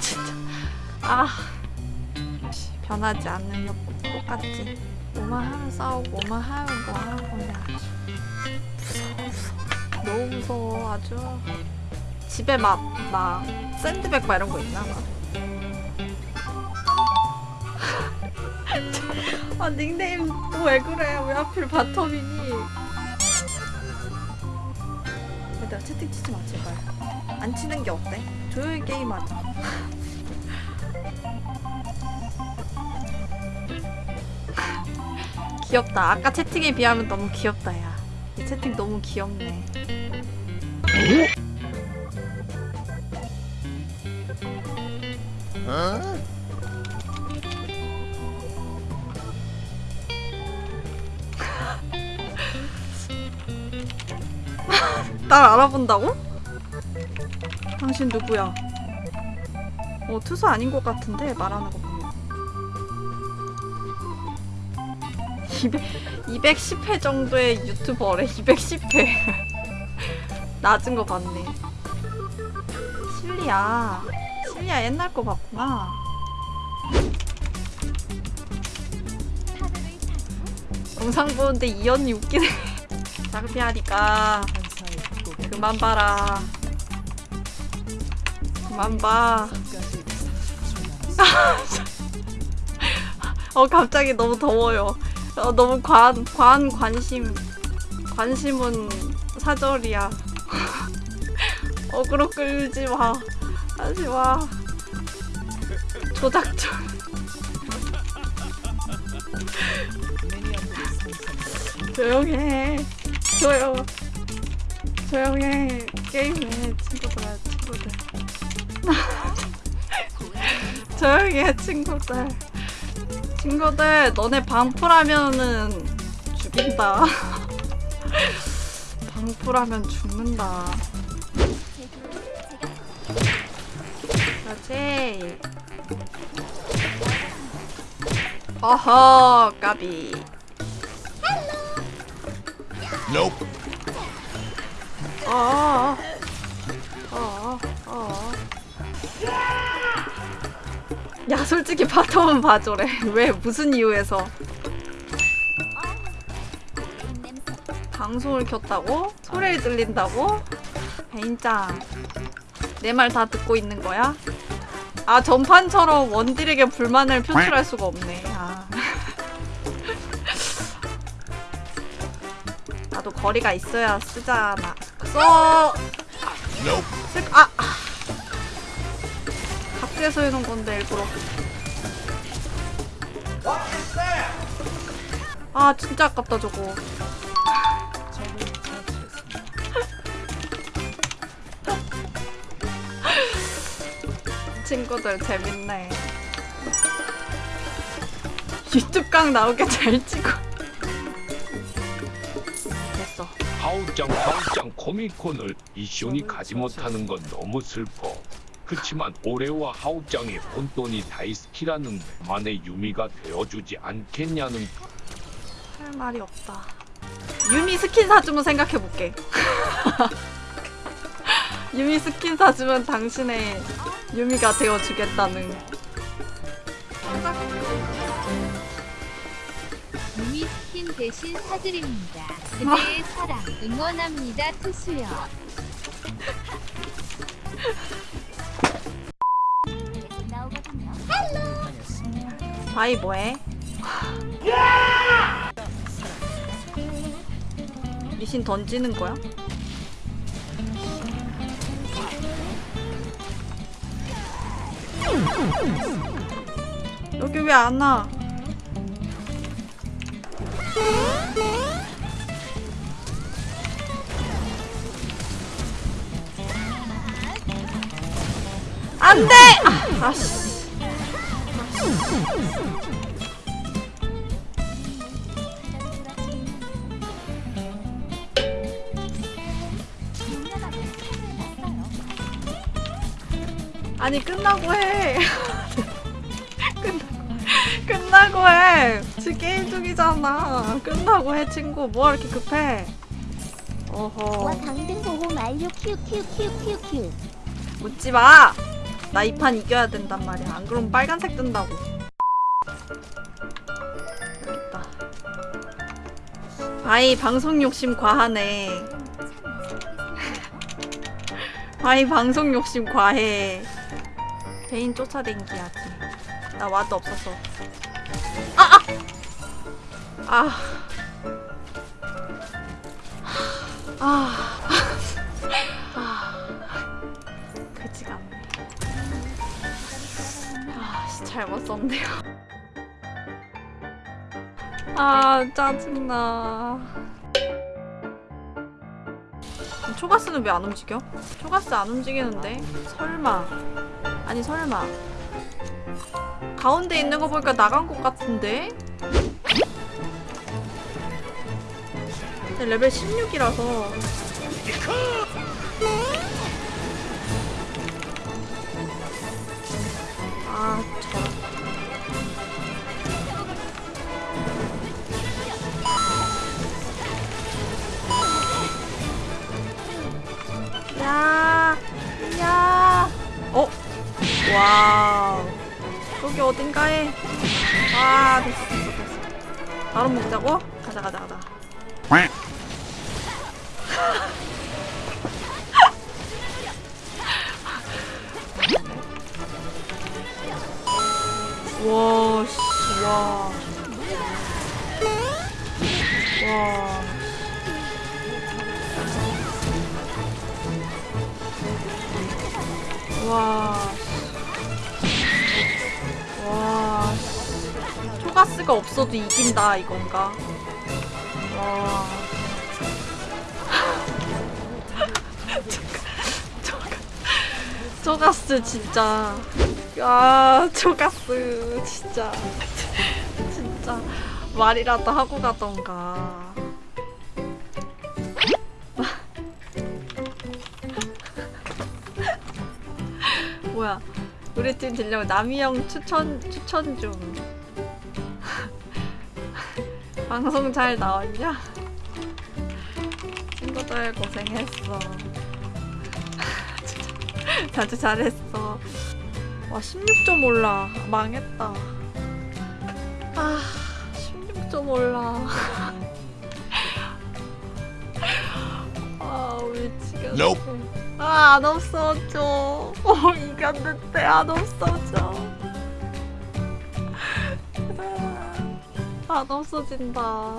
진짜. 아 씨, 변하지 않는 력 똑같지. 뭐만 하면 싸우고 뭐만 하면 뭐 하는 거냐 무서워 무서워. 너무 무서워 아주. 집에 막 막 샌드백 막 이런 거 있나 봐. 아 닉네임 또 왜 그래? 왜 하필 바텀이니? 얘들아 채팅 치지 마 제발. 안 치는 게 어때? 조용히 게임하자. 귀엽다. 아까 채팅에 비하면 너무 귀엽다 야 이 채팅 너무 귀엽네. 날 알아본다고? 당신 누구야? 어 투수 아닌 것 같은데 말하는 거 보면. 200, 210회 정도의 유튜버래 210회. 낮은 거 봤네. 실리야 실리야 옛날 거 봤구나. 영상 보는데 이 언니 웃기네. 장피하니까. 그만 봐라 그만 봐. 어 갑자기 너무 더워요. 어, 너무 과한 과한 관심 관심은 사절이야. 어그로 끌지 마. 하지 마. 조작 좀. 조용해. 조용. 조용해. 게임해. 조용해 친구들. 친구들 너네 방풀하면은 죽인다. 방풀하면 죽는다. 그렇지. 어허 까비. Nope. 어. 어. 어. 야 솔직히 바텀은 봐줘래. 왜 무슨 이유에서? 방송을 켰다고? 소리를 들린다고? 배인짱 내 말 다 듣고 있는 거야? 아 전판처럼 원딜에게 불만을 표출할 수가 없네. 아. 나도 거리가 있어야 쓰잖아. 써. 아. 아. 각지에서 해놓은 건데 일부러. 아 진짜 아깝다 저거. 친구들 재밌네. 유튜브 강 나오게 잘 찍어. 됐어. 하우짱 하우짱 코미콘을 이시온이 가지 못하는 건 너무 슬퍼. 그치만 올해와 하우짱의 혼돈이 다이스키라는 만의 유미가 되어주지 않겠냐는 할 말이 없다. 유미 스킨 사주면 생각해볼게. 유미 스킨 사주면 당신의 유미가 되어주겠다는. 유미 스킨 대신 사드립니다. 그대의 사랑 응원합니다. 투수요. 바이 뭐해? 미신 던지는 거야? 여기 왜 안 와? 안 돼! 아, 아씨. 아니 끝나고 해. 끝 끝나고 해. 지금 게임 중이잖아. 끝나고 해 친구. 뭐가 이렇게 급해? 와 어허. 강등 보호 만료 큐큐큐큐큐 묻지 마. 나 이 판 이겨야 된단 말이야. 안 그러면 빨간색 뜬다고. 여기있다. 아이 방송 욕심 과하네. 아이 방송 욕심 과해. 개인 쫓아댕기야지. 나 와도 없었어. 아! 아! 아! 아! 아! 잘못 썼네요. 아, 짜증나. 초가스는 왜 안 움직여? 초가스 안 움직이는데? 설마. 아니, 설마. 가운데 있는 거 보니까 나간 것 같은데? 근데 레벨 16이라서 여기 어딘가에. 아, 됐어, 됐어, 됐어. 바로 먹자고? 가자, 가자, 가자. 와, 씨, 와. 와. 와. 초가스가 없어도 이긴다, 이건가? 와. 초가스 진짜. 야, 초가스 진짜. 진짜 말이라도 하고 가던가. 뭐야? 우리 팀 들려고 남이 형 추천 추천 좀. 방송 잘 나왔냐? 친구들 고생했어. 다들 잘했어. 와 16점 올라 망했다. 아 16점 올라. 아. Nope. 아안 없어져. 어 이겼는데 안 없어져. 안 없어진다.